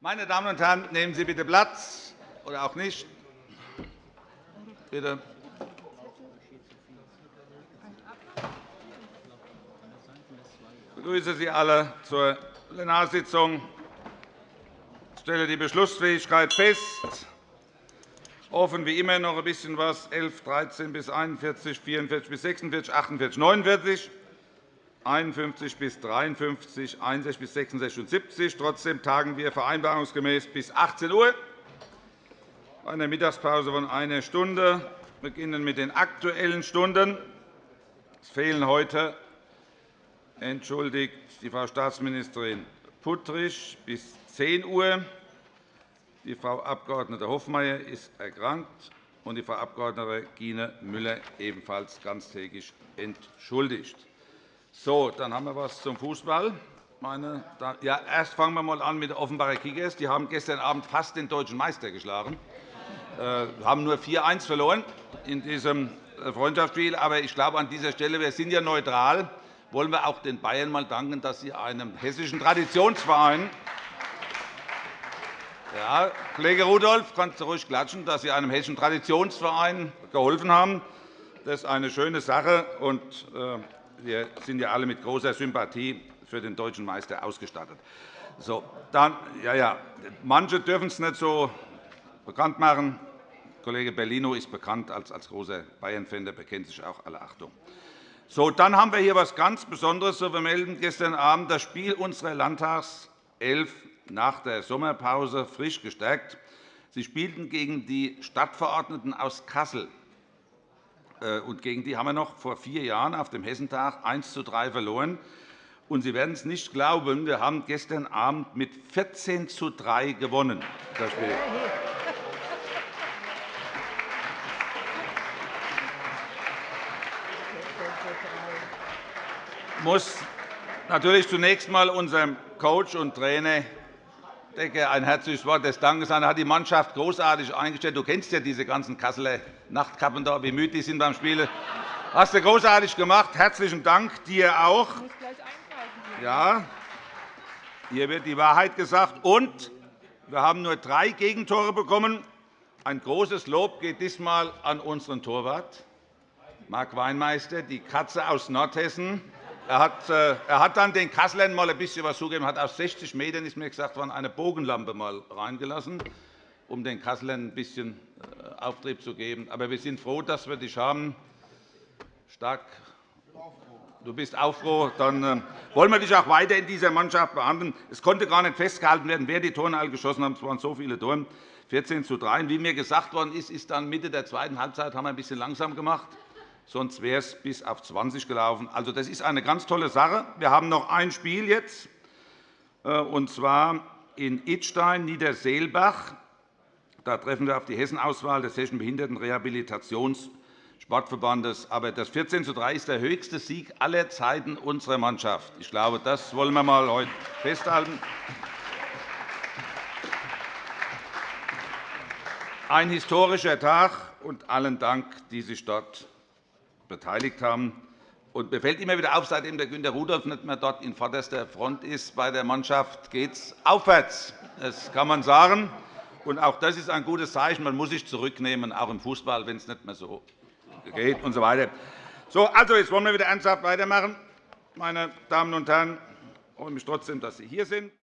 Meine Damen und Herren, nehmen Sie bitte Platz oder auch nicht. Bitte. Ich begrüße Sie alle zur Plenarsitzung. Ich stelle die Beschlussfähigkeit fest. Offen wie immer noch ein bisschen was 11, 13 bis 41, 44 bis 46, 48, 49, 51 bis 53, 61 bis 66 und 70. Trotzdem tagen wir vereinbarungsgemäß bis 18 Uhr. Eine Mittagspause von einer Stunde. Wir beginnen mit den Aktuellen Stunden. Es fehlen heute entschuldigt die Frau Staatsministerin Puttrich bis 10 Uhr. Die Frau Abg. Hofmeier ist erkrankt, und die Frau Abg. Gine Müller ebenfalls ganztägig entschuldigt. So, dann haben wir etwas zum Fußball. Meine ja, erst fangen wir einmal an mit den Offenbarer Kickers. Die haben gestern Abend fast den deutschen Meister geschlagen. Wir äh, haben nur 4-1 verloren in diesem äh, Freundschaftsspiel. Aber ich glaube, an dieser Stelle, wir sind ja neutral, wollen wir auch den Bayern mal danken, dass sie einem hessischen Traditionsverein ja, Kollege Rudolph, kannst du ruhig klatschen, dass Sie einem hessischen Traditionsverein geholfen haben. Das ist eine schöne Sache. Und äh, wir sind ja alle mit großer Sympathie für den deutschen Meister ausgestattet. So, dann, ja, ja, manche dürfen es nicht so bekannt machen. Kollege Bellino ist bekannt als, als großer Bayern-Fan, der bekennt sich auch alle Achtung. So, dann haben wir hier etwas ganz Besonderes zu vermelden. Gestern Abend das Spiel unserer Landtagself nach der Sommerpause frisch gestärkt. Sie spielten gegen die Stadtverordneten aus Kassel. Äh, und gegen die haben wir noch vor vier Jahren auf dem Hessentag 1 zu 3 verloren. Und Sie werden es nicht glauben, wir haben gestern Abend mit 14 zu 3 gewonnen. Das Spiel. Ich muss natürlich zunächst einmal unserem Coach und Trainer Decke ein herzliches Wort des Dankes an. Er hat die Mannschaft großartig eingestellt. Du kennst ja diese ganzen Kasseler Nachtkappen da, wie müde die sind beim Spiel. Hast du großartig gemacht. Herzlichen Dank dir auch. Ja, hier wird die Wahrheit gesagt. Und wir haben nur drei Gegentore bekommen. Ein großes Lob geht diesmal an unseren Torwart, Marc Weinmeister, die Katze aus Nordhessen. Er hat, äh, er hat dann den Kasslern mal ein bisschen was zugegeben. Hat aus 60 Metern ist mir gesagt worden, eine Bogenlampe mal reingelassen, um den Kasslern ein bisschen äh, Auftrieb zu geben. Aber wir sind froh, dass wir dich haben. Stark. Du bist auch froh. Dann äh, wollen wir dich auch weiter in dieser Mannschaft behandeln. Es konnte gar nicht festgehalten werden, wer die Tore alle geschossen hat. Es waren so viele Tore. 14 zu 3. Wie mir gesagt worden ist, ist dann Mitte der zweiten Halbzeit haben wir ein bisschen langsam gemacht sonst wäre es bis auf 20 gelaufen. Also, das ist eine ganz tolle Sache. Wir haben noch ein Spiel jetzt, äh, und zwar in Idstein, Niederseelbach. Da treffen wir auf die Hessenauswahl des Hessischen Behindertenrehabilitationssportverbandes. Aber das 14 zu 3 ist der höchste Sieg aller Zeiten unserer Mannschaft. Ich glaube, das wollen wir mal heute festhalten. Ein historischer Tag, und allen Dank, die sich dort beteiligt haben. Und mir fällt immer wieder auf, seitdem der Günter Rudolph nicht mehr dort in vorderster Front ist bei der Mannschaft, geht es aufwärts. Das kann man sagen. Und auch das ist ein gutes Zeichen. Man muss sich zurücknehmen, auch im Fußball, wenn es nicht mehr so geht und so weiter. So, also, jetzt wollen wir wieder ernsthaft weitermachen. Meine Damen und Herren, ich freue mich trotzdem, dass Sie hier sind.